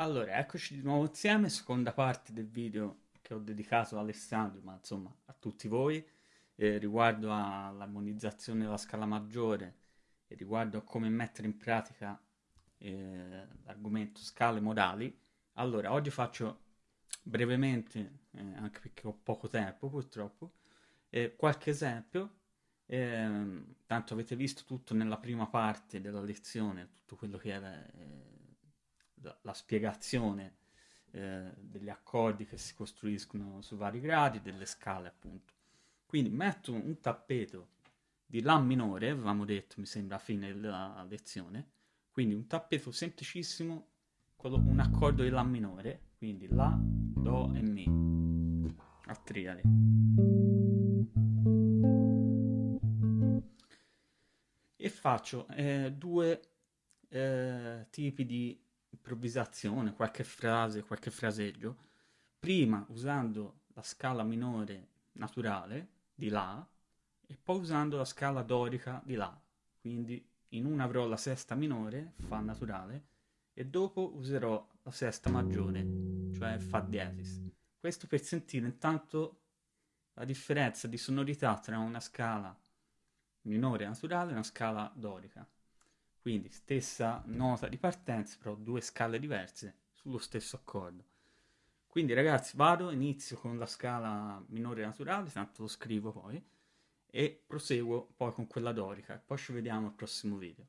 Allora, eccoci di nuovo insieme, seconda parte del video che ho dedicato a Alessandro, ma insomma a tutti voi, eh, riguardo all'armonizzazione della scala maggiore e riguardo a come mettere in pratica eh, l'argomento scale modali. Allora, oggi faccio brevemente, eh, anche perché ho poco tempo purtroppo, eh, qualche esempio eh, tanto avete visto tutto nella prima parte della lezione, tutto quello che era eh, la, spiegazione eh, degli accordi che si costruiscono su vari gradi, delle scale appunto. Quindi metto un tappeto di La minore, avevamo detto mi sembra a fine della lezione, quindi un tappeto semplicissimo, quello, un accordo di La minore, quindi La, Do e Mi, a triade. e faccio eh, due eh, tipi di improvvisazione, qualche frase, qualche fraseggio, prima usando la scala minore naturale di La e poi usando la scala dorica di La, quindi in una avrò la sesta minore, Fa naturale, e dopo userò la sesta maggiore, cioè Fa diesis. Questo per sentire intanto la differenza di sonorità tra una scala minore naturale e una scala dorica. Quindi stessa nota di partenza, però due scale diverse sullo stesso accordo. Quindi ragazzi vado, inizio con la scala minore naturale, tanto lo scrivo poi, e proseguo poi con quella dorica. Poi ci vediamo al prossimo video.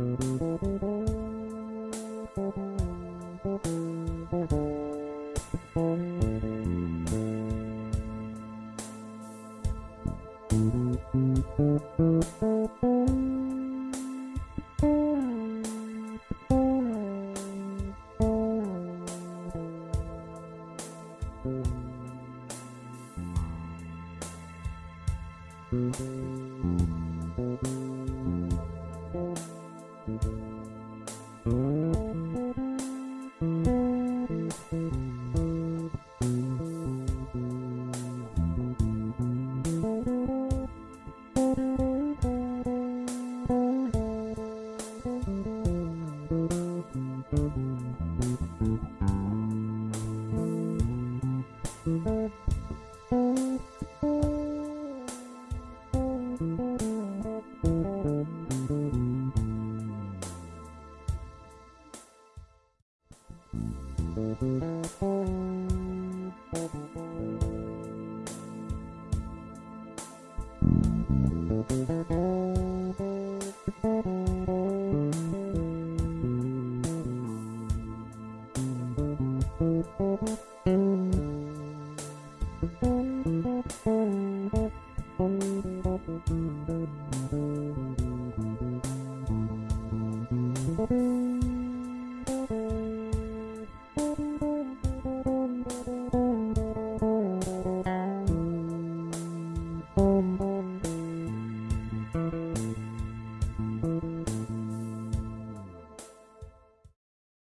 Thank mm -hmm. you. Thank you.